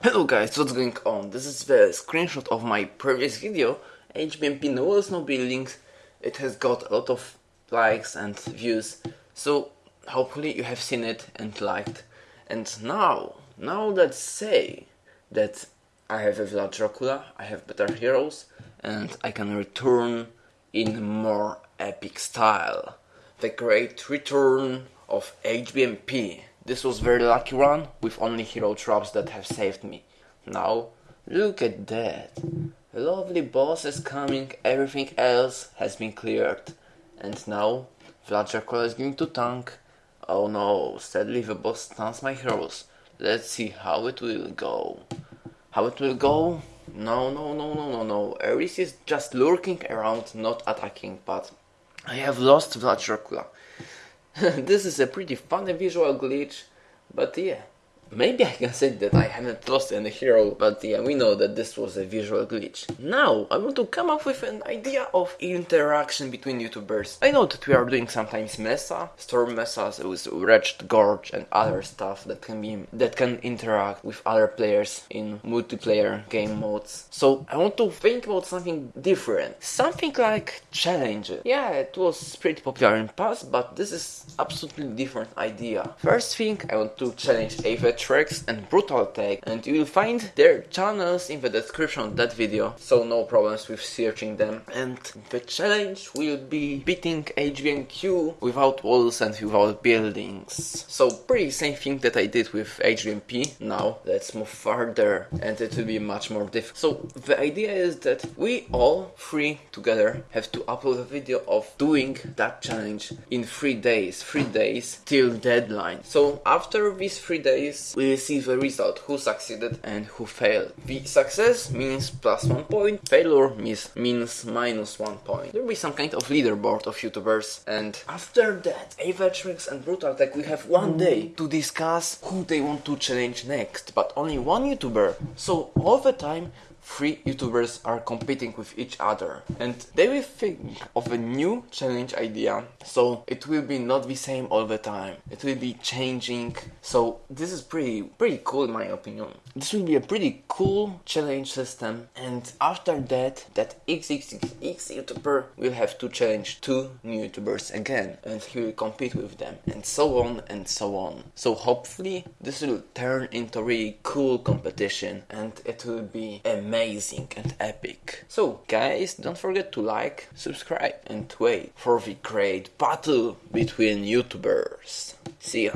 Hello guys, what's going on? This is the screenshot of my previous video, HBMP No Walls No Buildings. It has got a lot of likes and views, so hopefully you have seen it and liked. And now, now let's say that I have a Vlad Dracula, I have better heroes, and I can return in more epic style. The great return of HBMP. This was very lucky run with only hero traps that have saved me. Now, look at that. Lovely boss is coming, everything else has been cleared. And now, Vlad Dracula is going to tank. Oh no, sadly the boss stuns my heroes. Let's see how it will go. How it will go? No, no, no, no, no, no. Ares is just lurking around, not attacking, but I have lost Vlad Dracula. this is a pretty funny visual glitch, but yeah. Maybe I can say that I haven't lost any hero, but yeah, we know that this was a visual glitch. Now, I want to come up with an idea of interaction between YouTubers. I know that we are doing sometimes mesa, storm mesas with Wretched Gorge and other stuff that can be that can interact with other players in multiplayer game modes. So I want to think about something different. Something like challenges. Yeah, it was pretty popular in past, but this is absolutely different idea. First thing, I want to challenge Avet Trex and Brutal Tag and you will find their channels in the description of that video so no problems with searching them and the challenge will be beating HBMQ without walls and without buildings. So pretty same thing that I did with HBMP. Now let's move further and it will be much more difficult. So the idea is that we all three together have to upload a video of doing that challenge in three days, three days till deadline. So after these three days we receive the result who succeeded and who failed. The success means plus one point, failure means, means minus one point. There will be some kind of leaderboard of YouTubers and after that Avatrix and Brutal Tech will have one day to discuss who they want to challenge next, but only one YouTuber. So all the time three YouTubers are competing with each other. And they will think of a new challenge idea. So it will be not the same all the time. It will be changing. So this is pretty pretty cool in my opinion. This will be a pretty cool challenge system. And after that that xxx YouTuber will have to challenge two new YouTubers again. And he will compete with them. And so on and so on. So hopefully this will turn into a really cool competition. And it will be amazing amazing and epic. So guys, don't forget to like, subscribe and wait for the great battle between YouTubers. See ya.